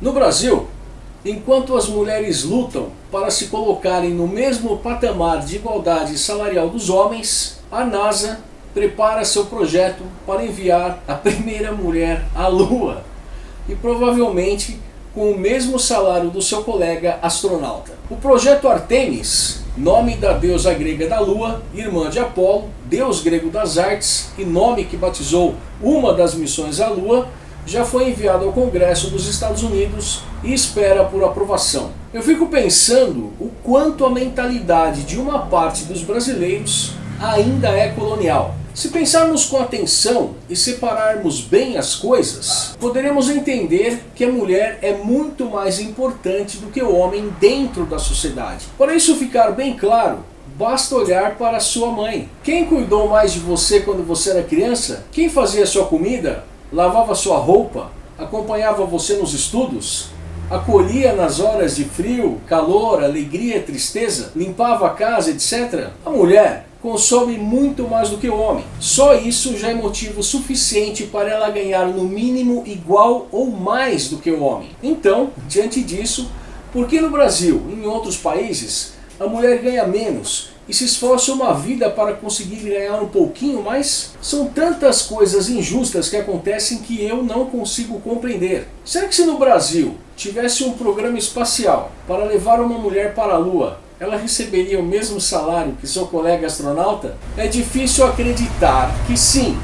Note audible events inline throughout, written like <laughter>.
No Brasil, enquanto as mulheres lutam para se colocarem no mesmo patamar de igualdade salarial dos homens, a NASA prepara seu projeto para enviar a primeira mulher à Lua e provavelmente com o mesmo salário do seu colega astronauta. O projeto Artemis, nome da deusa grega da Lua, irmã de Apolo, deus grego das artes e nome que batizou uma das missões à Lua, já foi enviado ao Congresso dos Estados Unidos e espera por aprovação. Eu fico pensando o quanto a mentalidade de uma parte dos brasileiros ainda é colonial. Se pensarmos com atenção e separarmos bem as coisas, poderemos entender que a mulher é muito mais importante do que o homem dentro da sociedade. Para isso ficar bem claro, basta olhar para sua mãe. Quem cuidou mais de você quando você era criança? Quem fazia sua comida? Lavava sua roupa, acompanhava você nos estudos, acolhia nas horas de frio, calor, alegria, tristeza, limpava a casa, etc. A mulher consome muito mais do que o homem. Só isso já é motivo suficiente para ela ganhar no mínimo igual ou mais do que o homem. Então, diante disso, por que no Brasil e em outros países a mulher ganha menos e se esforça uma vida para conseguir ganhar um pouquinho mais? São tantas coisas injustas que acontecem que eu não consigo compreender. Será que se no Brasil tivesse um programa espacial para levar uma mulher para a Lua, ela receberia o mesmo salário que seu colega astronauta? É difícil acreditar que sim,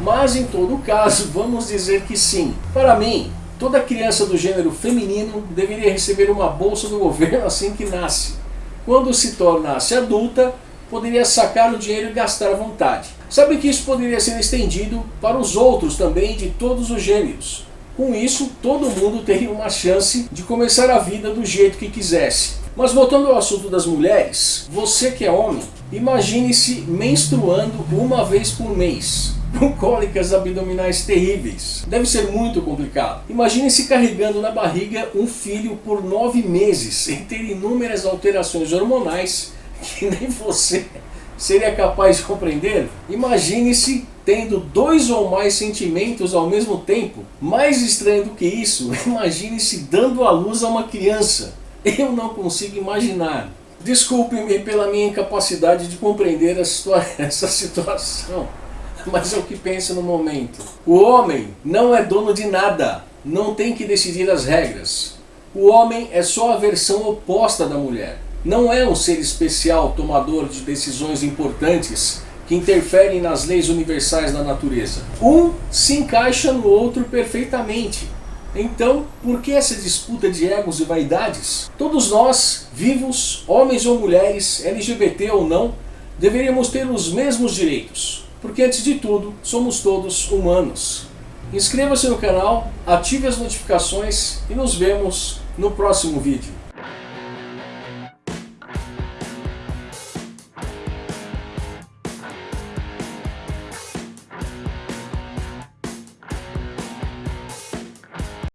mas em todo caso vamos dizer que sim. Para mim, toda criança do gênero feminino deveria receber uma bolsa do governo assim que nasce quando se tornasse adulta, poderia sacar o dinheiro e gastar à vontade. Sabe que isso poderia ser estendido para os outros também de todos os gêneros. Com isso, todo mundo teria uma chance de começar a vida do jeito que quisesse. Mas voltando ao assunto das mulheres, você que é homem, imagine-se menstruando uma vez por mês com cólicas abdominais terríveis. Deve ser muito complicado. Imagine-se carregando na barriga um filho por nove meses e ter inúmeras alterações hormonais que nem você seria capaz de compreender? Imagine-se tendo dois ou mais sentimentos ao mesmo tempo. Mais estranho do que isso, <laughs> imagine-se dando à luz a uma criança. Eu não consigo imaginar. Desculpe-me pela minha incapacidade de compreender essa <laughs> situação <laughs> mas é o que pensa no momento. O homem não é dono de nada, não tem que decidir as regras. O homem é só a versão oposta da mulher. Não é um ser especial tomador de decisões importantes que interferem nas leis universais da natureza. Um se encaixa no outro perfeitamente. Então, por que essa disputa de egos e vaidades? Todos nós, vivos, homens ou mulheres, LGBT ou não, deveríamos ter os mesmos direitos porque antes de tudo, somos todos humanos. Inscreva-se no canal, ative as notificações e nos vemos no próximo vídeo.